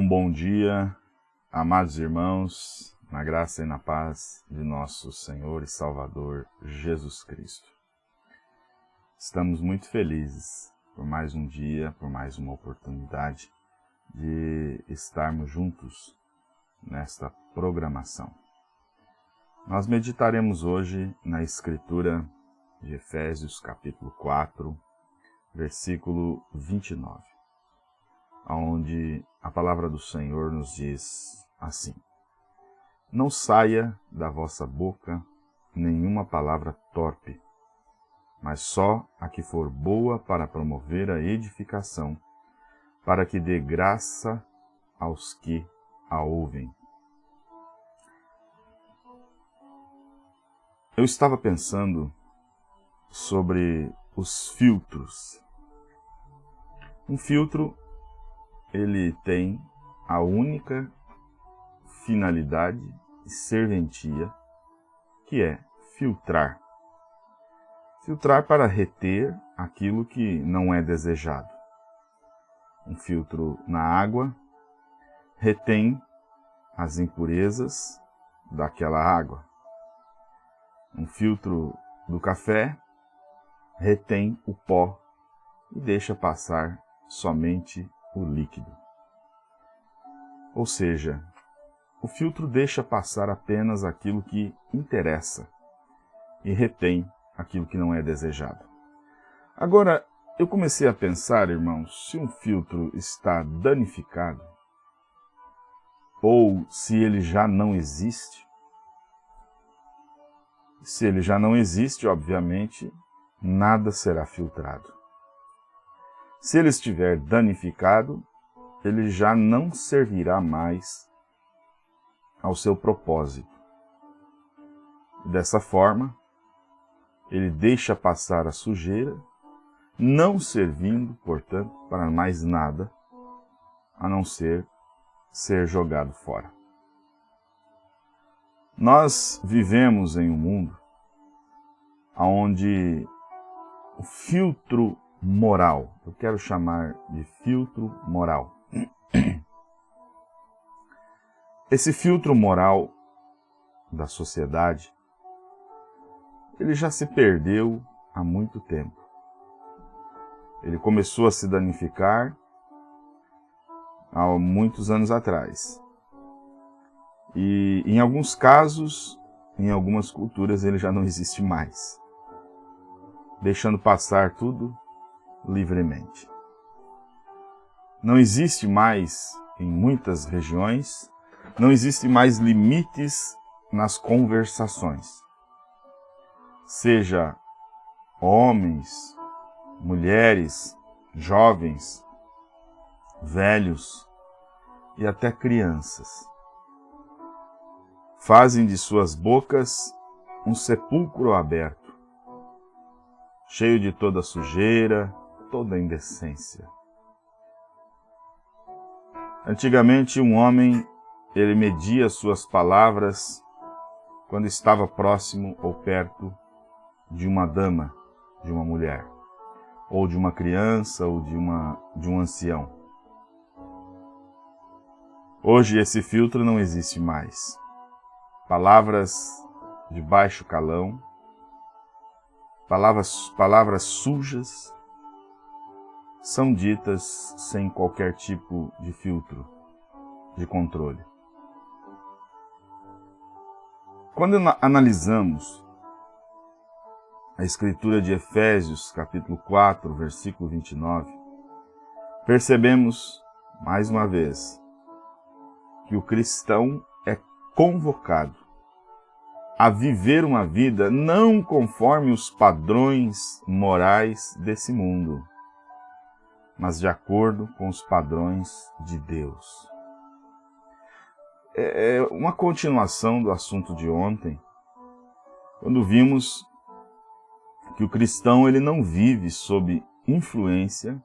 Um bom dia, amados irmãos, na graça e na paz de nosso Senhor e Salvador Jesus Cristo. Estamos muito felizes por mais um dia, por mais uma oportunidade de estarmos juntos nesta programação. Nós meditaremos hoje na Escritura de Efésios capítulo 4, versículo 29 onde a palavra do Senhor nos diz assim: Não saia da vossa boca nenhuma palavra torpe, mas só a que for boa para promover a edificação, para que dê graça aos que a ouvem. Eu estava pensando sobre os filtros. Um filtro ele tem a única finalidade e serventia, que é filtrar. Filtrar para reter aquilo que não é desejado. Um filtro na água retém as impurezas daquela água. Um filtro do café retém o pó e deixa passar somente o líquido. Ou seja, o filtro deixa passar apenas aquilo que interessa e retém aquilo que não é desejado. Agora, eu comecei a pensar, irmãos, se um filtro está danificado ou se ele já não existe. Se ele já não existe, obviamente, nada será filtrado. Se ele estiver danificado, ele já não servirá mais ao seu propósito. Dessa forma, ele deixa passar a sujeira, não servindo, portanto, para mais nada, a não ser ser jogado fora. Nós vivemos em um mundo onde o filtro moral. Eu quero chamar de filtro moral. Esse filtro moral da sociedade, ele já se perdeu há muito tempo. Ele começou a se danificar há muitos anos atrás. E em alguns casos, em algumas culturas, ele já não existe mais. Deixando passar tudo livremente. Não existe mais, em muitas regiões, não existe mais limites nas conversações. Seja homens, mulheres, jovens, velhos e até crianças. Fazem de suas bocas um sepulcro aberto, cheio de toda sujeira, toda indecência. Antigamente, um homem, ele media suas palavras quando estava próximo ou perto de uma dama, de uma mulher, ou de uma criança, ou de, uma, de um ancião. Hoje esse filtro não existe mais. Palavras de baixo calão, palavras, palavras sujas, são ditas sem qualquer tipo de filtro, de controle. Quando analisamos a escritura de Efésios, capítulo 4, versículo 29, percebemos, mais uma vez, que o cristão é convocado a viver uma vida não conforme os padrões morais desse mundo, mas de acordo com os padrões de Deus. É, é uma continuação do assunto de ontem, quando vimos que o cristão ele não vive sob influência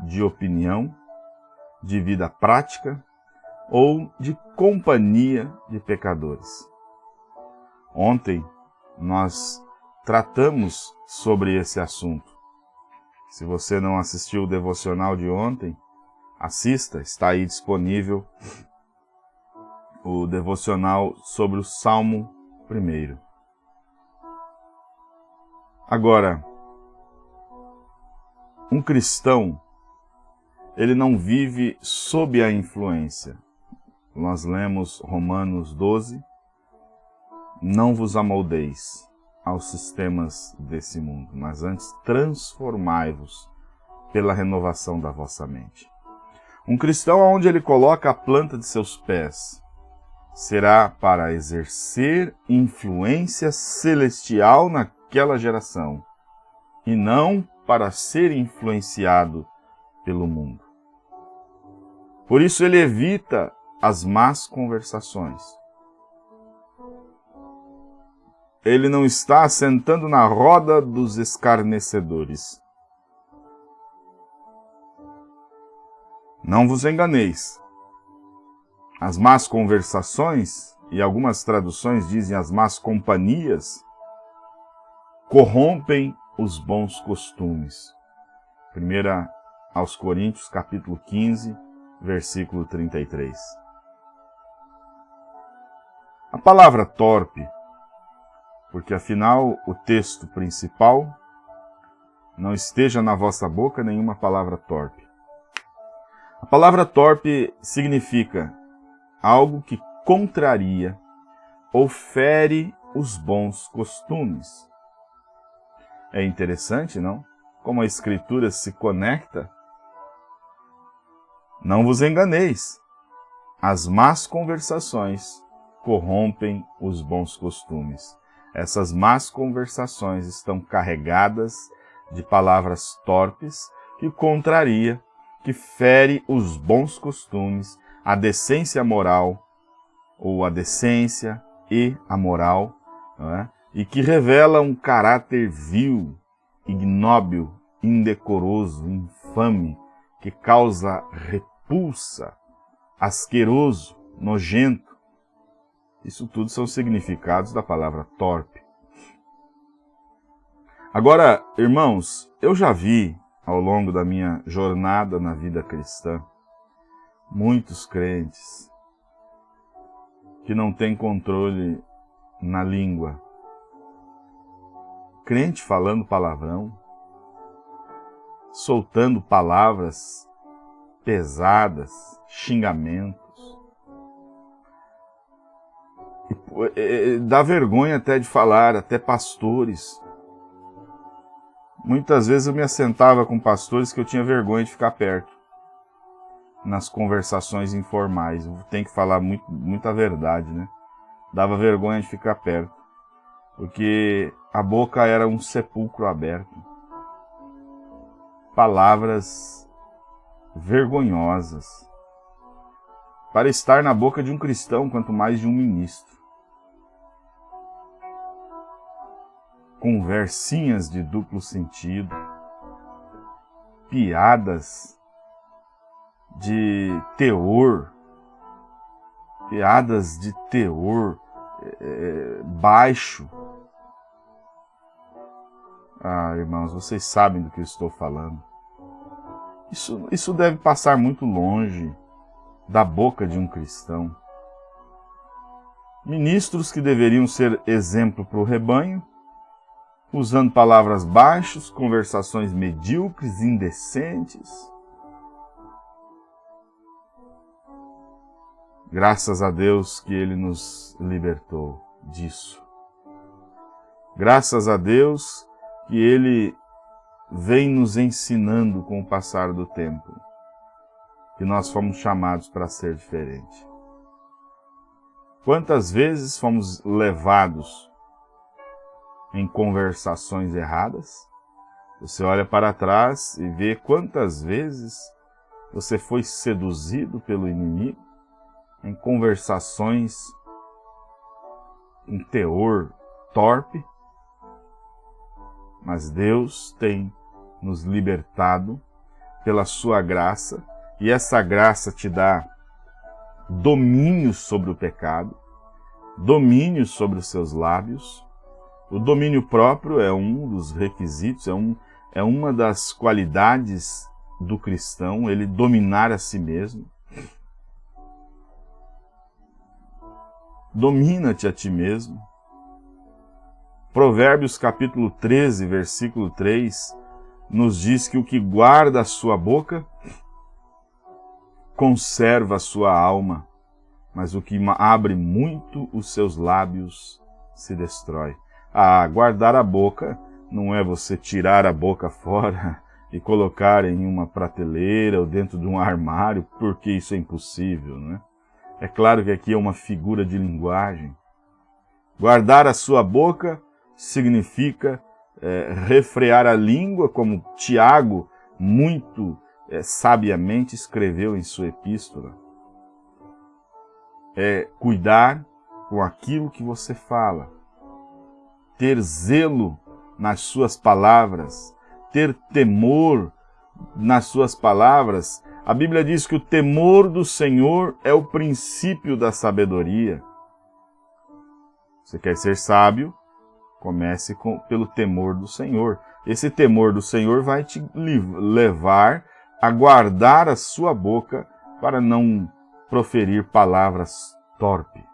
de opinião, de vida prática ou de companhia de pecadores. Ontem nós tratamos sobre esse assunto se você não assistiu o devocional de ontem, assista, está aí disponível o devocional sobre o Salmo 1. Agora, um cristão, ele não vive sob a influência. Nós lemos Romanos 12, não vos amoldeis aos sistemas desse mundo, mas antes transformai-vos pela renovação da vossa mente. Um cristão onde ele coloca a planta de seus pés será para exercer influência celestial naquela geração e não para ser influenciado pelo mundo. Por isso ele evita as más conversações. Ele não está sentando na roda dos escarnecedores. Não vos enganeis. As más conversações, e algumas traduções dizem as más companhias, corrompem os bons costumes. Primeira aos Coríntios, capítulo 15, versículo 33. A palavra torpe, porque afinal o texto principal não esteja na vossa boca nenhuma palavra torpe. A palavra torpe significa algo que contraria ou fere os bons costumes. É interessante, não? Como a Escritura se conecta. Não vos enganeis. As más conversações corrompem os bons costumes. Essas más conversações estão carregadas de palavras torpes que contraria, que fere os bons costumes, a decência moral, ou a decência e a moral, é? e que revela um caráter vil, ignóbil, indecoroso, infame, que causa repulsa, asqueroso, nojento. Isso tudo são significados da palavra torpe. Agora, irmãos, eu já vi ao longo da minha jornada na vida cristã muitos crentes que não têm controle na língua, crente falando palavrão, soltando palavras pesadas, xingamentos. Dá vergonha até de falar, até pastores. Muitas vezes eu me assentava com pastores que eu tinha vergonha de ficar perto. Nas conversações informais. Tem que falar muito, muita verdade, né? Dava vergonha de ficar perto porque a boca era um sepulcro aberto. Palavras vergonhosas para estar na boca de um cristão, quanto mais de um ministro. Conversinhas de duplo sentido, piadas de teor, piadas de teor é, baixo, ah, irmãos, vocês sabem do que eu estou falando. Isso, isso deve passar muito longe da boca de um cristão. Ministros que deveriam ser exemplo para o rebanho, usando palavras baixas, conversações medíocres, indecentes. Graças a Deus que Ele nos libertou disso. Graças a Deus que ele vem nos ensinando com o passar do tempo, que nós fomos chamados para ser diferente. Quantas vezes fomos levados em conversações erradas? Você olha para trás e vê quantas vezes você foi seduzido pelo inimigo em conversações em teor torpe, mas Deus tem nos libertado pela sua graça, e essa graça te dá domínio sobre o pecado, domínio sobre os seus lábios. O domínio próprio é um dos requisitos, é, um, é uma das qualidades do cristão, ele dominar a si mesmo. Domina-te a ti mesmo. Provérbios capítulo 13, versículo 3, nos diz que o que guarda a sua boca conserva sua alma, mas o que abre muito os seus lábios se destrói. Ah, guardar a boca não é você tirar a boca fora e colocar em uma prateleira ou dentro de um armário, porque isso é impossível, né? É claro que aqui é uma figura de linguagem. Guardar a sua boca significa é, refrear a língua, como Tiago muito é, sabiamente escreveu em sua epístola. É cuidar com aquilo que você fala, ter zelo nas suas palavras, ter temor nas suas palavras. A Bíblia diz que o temor do Senhor é o princípio da sabedoria. Você quer ser sábio? Comece com, pelo temor do Senhor. Esse temor do Senhor vai te levar a guardar a sua boca para não proferir palavras torpes.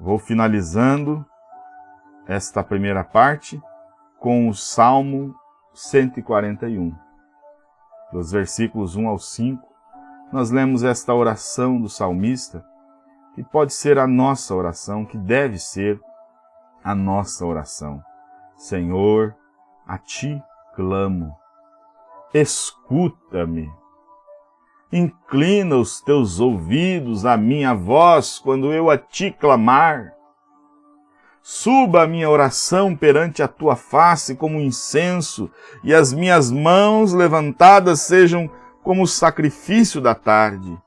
Vou finalizando esta primeira parte com o Salmo 141. Dos versículos 1 ao 5, nós lemos esta oração do salmista, que pode ser a nossa oração, que deve ser a nossa oração. Senhor, a Ti clamo, escuta-me. Inclina os teus ouvidos à minha voz quando eu a ti clamar. Suba a minha oração perante a tua face como incenso, e as minhas mãos levantadas sejam como o sacrifício da tarde.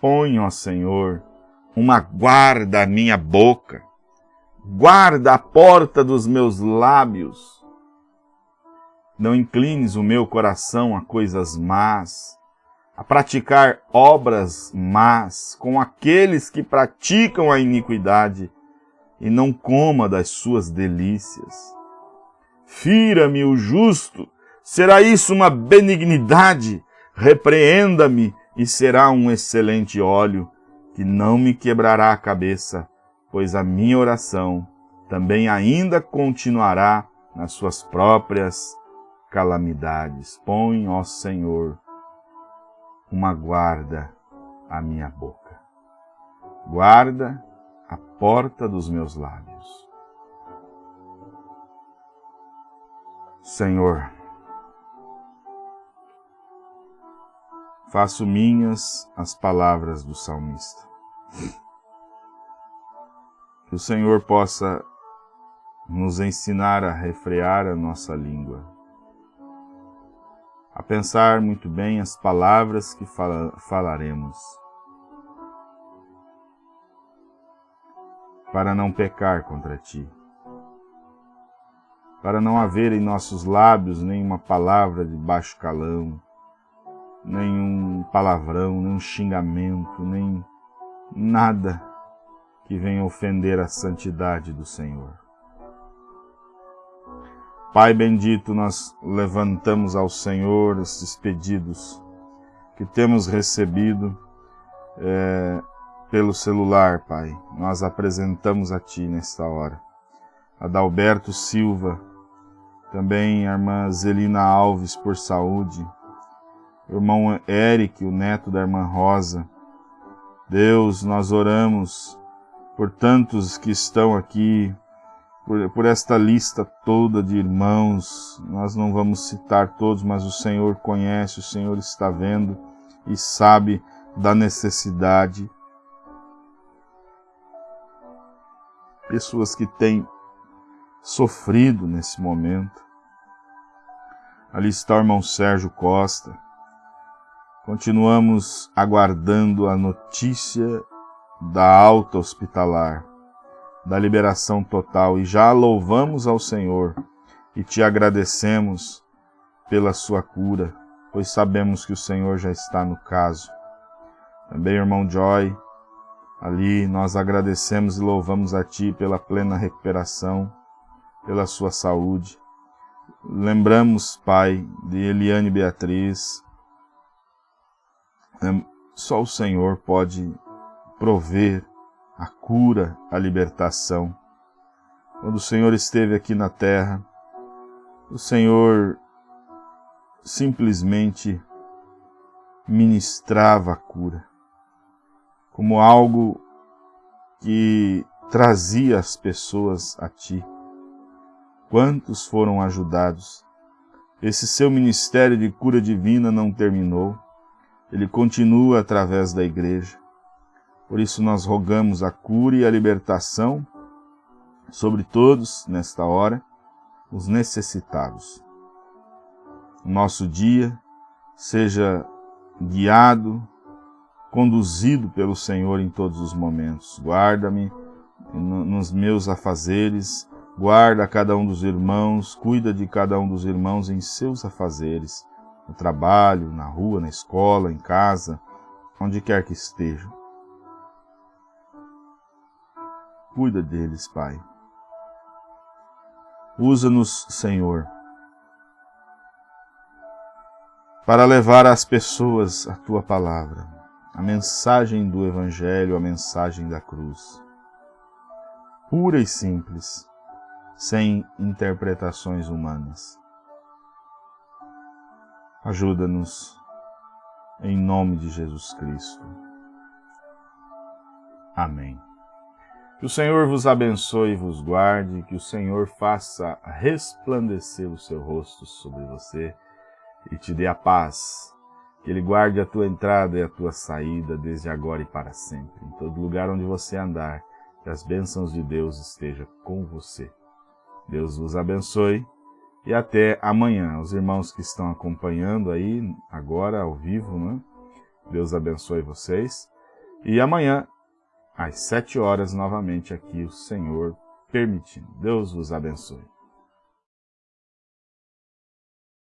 Põe, ó Senhor, uma guarda à minha boca, guarda a porta dos meus lábios, não inclines o meu coração a coisas más, a praticar obras más com aqueles que praticam a iniquidade, e não coma das suas delícias. Fira-me o justo, será isso uma benignidade? Repreenda-me, e será um excelente óleo, que não me quebrará a cabeça, pois a minha oração também ainda continuará nas suas próprias calamidades. Põe, ó Senhor, uma guarda à minha boca. Guarda a porta dos meus lábios. Senhor, faço minhas as palavras do salmista. Que o Senhor possa nos ensinar a refrear a nossa língua a pensar muito bem as palavras que fala, falaremos, para não pecar contra ti, para não haver em nossos lábios nenhuma palavra de baixo calão, nenhum palavrão, nenhum xingamento, nem nada que venha ofender a santidade do Senhor. Pai bendito, nós levantamos ao Senhor esses pedidos que temos recebido é, pelo celular, Pai. Nós apresentamos a Ti nesta hora. Adalberto Silva, também a irmã Zelina Alves por saúde, o irmão Eric, o neto da irmã Rosa. Deus, nós oramos por tantos que estão aqui por, por esta lista toda de irmãos. Nós não vamos citar todos, mas o Senhor conhece, o Senhor está vendo e sabe da necessidade. Pessoas que têm sofrido nesse momento. Ali está o irmão Sérgio Costa. Continuamos aguardando a notícia da alta hospitalar da liberação total e já louvamos ao Senhor e te agradecemos pela sua cura, pois sabemos que o Senhor já está no caso. Também, irmão Joy, ali nós agradecemos e louvamos a Ti pela plena recuperação, pela sua saúde. lembramos, Pai, de Eliane Beatriz. Só o Senhor pode prover a cura, a libertação. Quando o Senhor esteve aqui na terra, o Senhor simplesmente ministrava a cura, como algo que trazia as pessoas a Ti. Quantos foram ajudados? Esse seu ministério de cura divina não terminou, ele continua através da igreja. Por isso nós rogamos a cura e a libertação sobre todos, nesta hora, os necessitados. O nosso dia seja guiado, conduzido pelo Senhor em todos os momentos. Guarda-me nos meus afazeres, guarda cada um dos irmãos, cuida de cada um dos irmãos em seus afazeres, no trabalho, na rua, na escola, em casa, onde quer que estejam. Cuida deles, Pai. Usa-nos, Senhor, para levar às pessoas a Tua palavra, a mensagem do Evangelho, a mensagem da cruz. Pura e simples, sem interpretações humanas. Ajuda-nos, em nome de Jesus Cristo. Amém. Que o Senhor vos abençoe e vos guarde, que o Senhor faça resplandecer o seu rosto sobre você e te dê a paz. Que Ele guarde a tua entrada e a tua saída desde agora e para sempre. Em todo lugar onde você andar, que as bênçãos de Deus estejam com você. Deus vos abençoe e até amanhã. Os irmãos que estão acompanhando aí agora ao vivo, né? Deus abençoe vocês. E amanhã às sete horas novamente aqui, o Senhor permitindo. Deus vos abençoe.